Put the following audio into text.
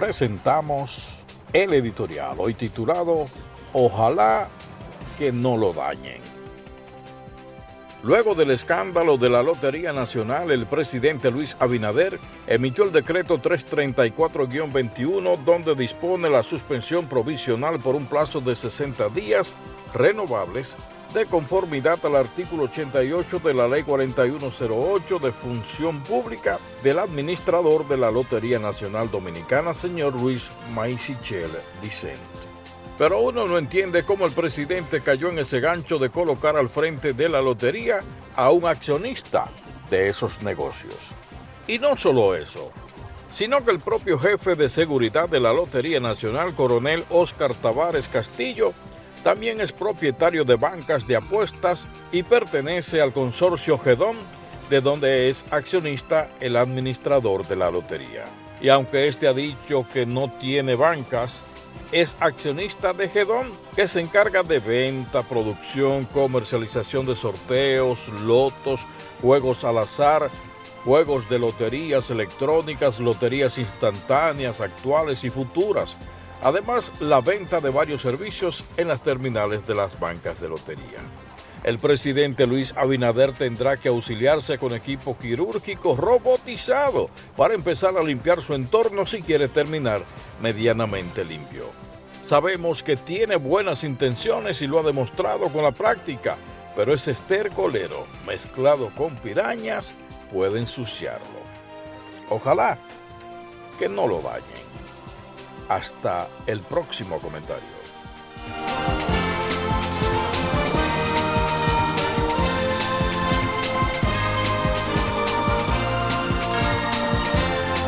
presentamos el editorial, hoy titulado Ojalá que no lo dañen. Luego del escándalo de la Lotería Nacional, el presidente Luis Abinader emitió el decreto 334-21 donde dispone la suspensión provisional por un plazo de 60 días renovables de conformidad al artículo 88 de la Ley 4108 de Función Pública del administrador de la Lotería Nacional Dominicana, señor Luis Maisichel Dicent. Pero uno no entiende cómo el presidente cayó en ese gancho de colocar al frente de la lotería a un accionista de esos negocios. Y no solo eso, sino que el propio jefe de seguridad de la Lotería Nacional, coronel Oscar Tavares Castillo, también es propietario de bancas de apuestas y pertenece al consorcio Gedón, de donde es accionista el administrador de la lotería. Y aunque este ha dicho que no tiene bancas, es accionista de Gedón, que se encarga de venta, producción, comercialización de sorteos, lotos, juegos al azar, juegos de loterías electrónicas, loterías instantáneas, actuales y futuras, Además, la venta de varios servicios en las terminales de las bancas de lotería. El presidente Luis Abinader tendrá que auxiliarse con equipo quirúrgico robotizado para empezar a limpiar su entorno si quiere terminar medianamente limpio. Sabemos que tiene buenas intenciones y lo ha demostrado con la práctica, pero ese estercolero mezclado con pirañas puede ensuciarlo. Ojalá que no lo dañen. Hasta el próximo comentario.